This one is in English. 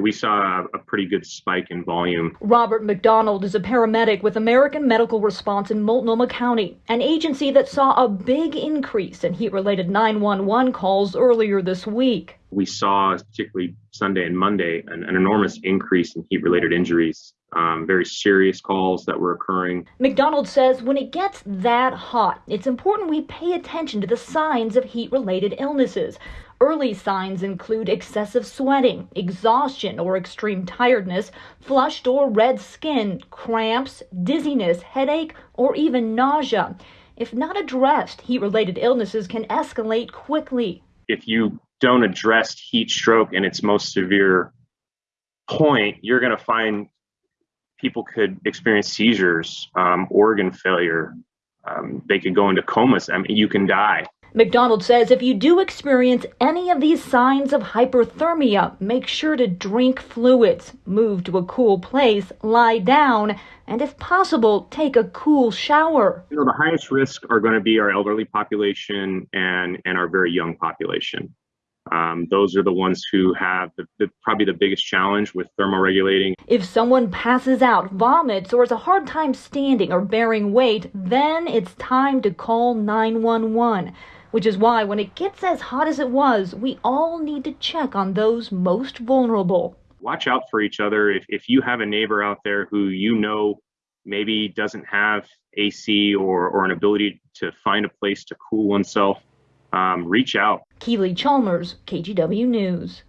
We saw a pretty good spike in volume. Robert McDonald is a paramedic with American Medical Response in Multnomah County, an agency that saw a big increase in heat related 911 calls earlier this week. We saw, particularly Sunday and Monday, an, an enormous increase in heat related injuries um, very serious calls that were occurring. McDonald says when it gets that hot, it's important we pay attention to the signs of heat related illnesses. Early signs include excessive sweating, exhaustion or extreme tiredness, flushed or red skin, cramps, dizziness, headache, or even nausea. If not addressed, heat related illnesses can escalate quickly. If you don't address heat stroke in its most severe point, you're going to find people could experience seizures, um, organ failure. Um, they could go into comas. I mean, you can die. McDonald says if you do experience any of these signs of hyperthermia, make sure to drink fluids, move to a cool place, lie down, and if possible, take a cool shower. You know, the highest risk are going to be our elderly population and, and our very young population. Um, those are the ones who have the, the, probably the biggest challenge with thermoregulating. If someone passes out, vomits, or has a hard time standing or bearing weight, then it's time to call 911. Which is why, when it gets as hot as it was, we all need to check on those most vulnerable. Watch out for each other. If, if you have a neighbor out there who you know maybe doesn't have AC or, or an ability to find a place to cool oneself, um, reach out. Keely Chalmers, KGW News.